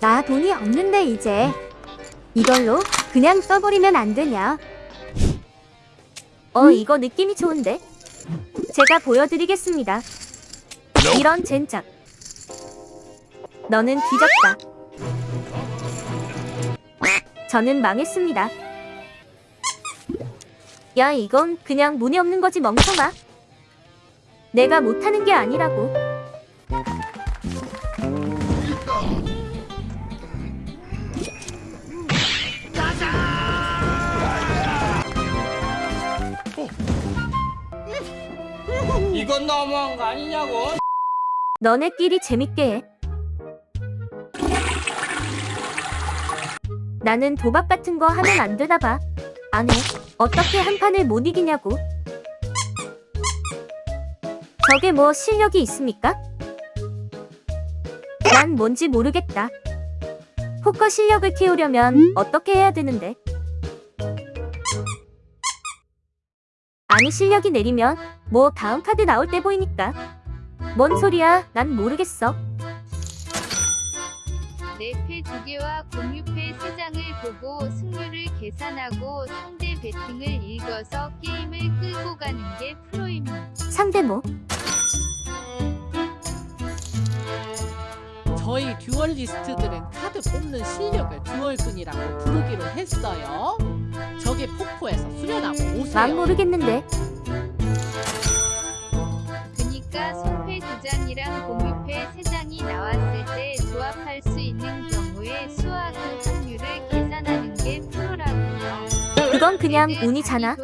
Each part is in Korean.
나 돈이 없는데 이제 이걸로 그냥 써버리면 안 되냐? 어 이거 느낌이 좋은데? 제가 보여드리겠습니다. 이런 젠장. 너는 뒤졌다. 저는 망했습니다. 야 이건 그냥 문이 없는 거지 멍청아. 내가 못하는 게 아니라고. 이건 너무한 거 아니냐고. 너네끼리 재밌게 해. 나는 도박 같은 거 하면 안 되나 봐. 안 해. 어떻게 한 판을 못 이기냐고. 저게 뭐 실력이 있습니까? 난 뭔지 모르겠다. 포커 실력을 키우려면 어떻게 해야 되는데? 아니 실력이 내리면 뭐 다음 카드 나올 때 보이니까. 뭔 소리야? 난 모르겠어. 네패 두 개와 공유패 세 장을 보고 승률을 계산하고 상대 배팅을 읽어서 게임을 끌고 가는 게 프로입니다. 상대 뭐? 저희 duelist들은 카드 뽑는 실력을 duel근이라고 부르기로 했어요. 저게 폭포에서 수련하고 난 오세요. 모르겠는데. 그니까 손패 두 장이랑 공유패 세 장이 나왔을 때 조합할 수 있는 경우에 수와 그 확률을 계산하는 게 프로라고요. 그건 그냥 운이잖아.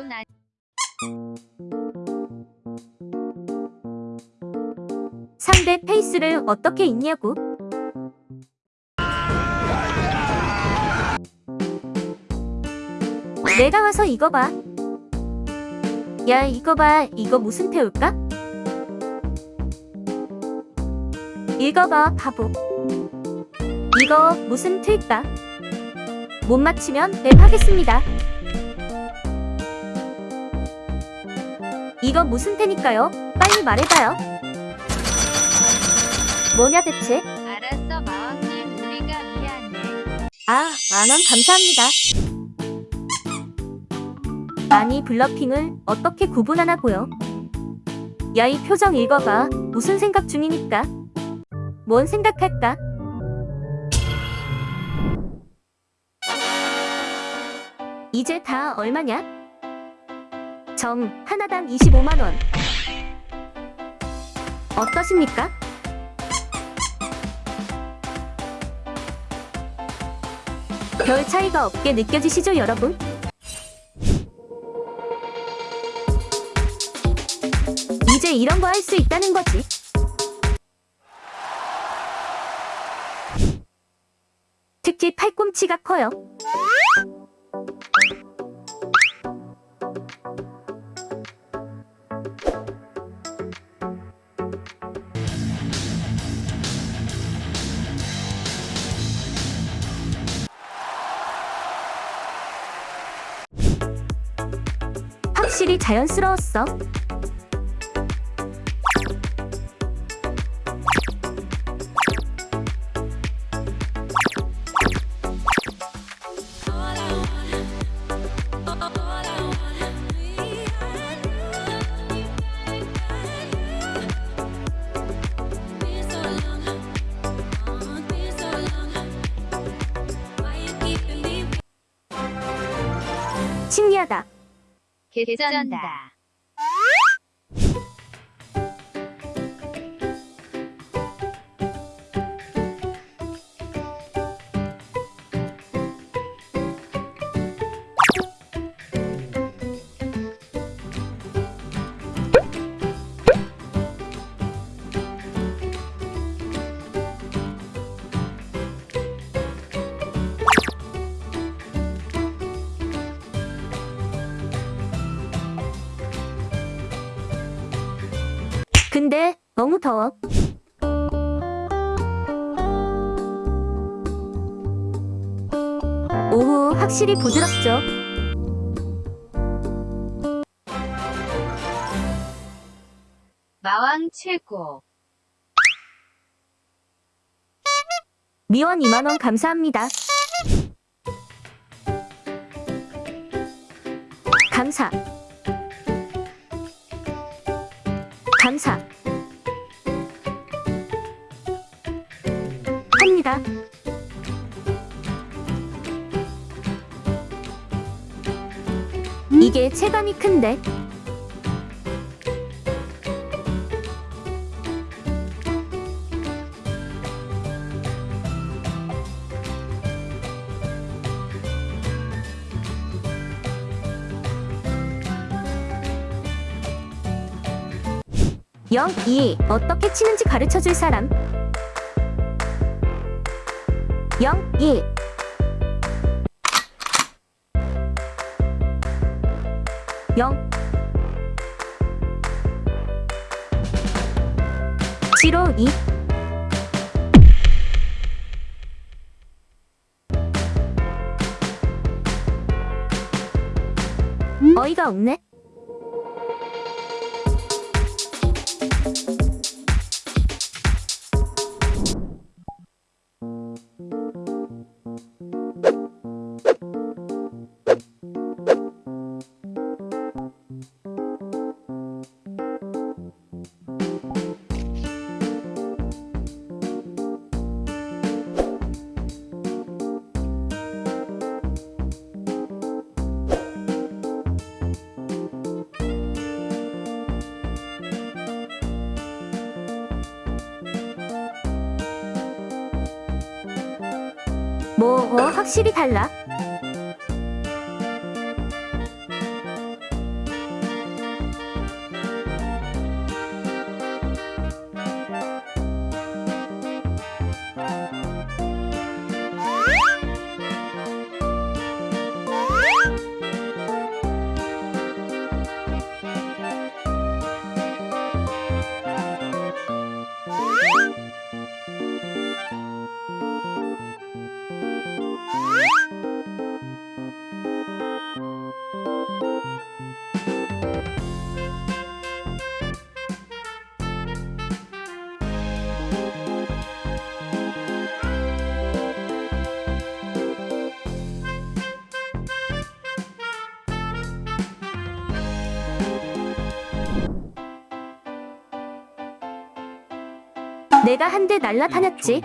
상대 페이스를 어떻게 읽냐고. 내가 와서 이거 봐. 야, 이거 봐. 이거 무슨 태울까? 읽어봐, 바보. 이거 무슨 틀까? 못 맞히면 랩하겠습니다. 이거 무슨 태니까요? 빨리 말해봐요. 뭐냐 대체? 알았어 마왕님 우리가 미안해. 아, 만원 감사합니다. 아니, 블러핑을 어떻게 구분하나고요? 야, 이 표정 읽어봐. 무슨 생각 중이니까? 뭔 생각할까? 이제 다 얼마냐? 점 하나당 25만원. 어떠십니까? 별 차이가 없게 느껴지시죠, 여러분? 이런 거 할 수 있다는 거지. 특히 팔꿈치가 커요. 확실히 자연스러웠어. 신기하다. 개쩐다. 근데 너무 더워. 오후 확실히 부드럽죠. 마왕 최고. 미원 2만원 감사합니다. 감사. 감사. 합니다. 이게 체감이 큰데. 영, 이 어떻게 치는지 가르쳐 줄 사람. 영, 이. 영. 지로 이. 어이가 없네. 뭐, 어, 확실히 달라. 내가 한 대 날라다녔지.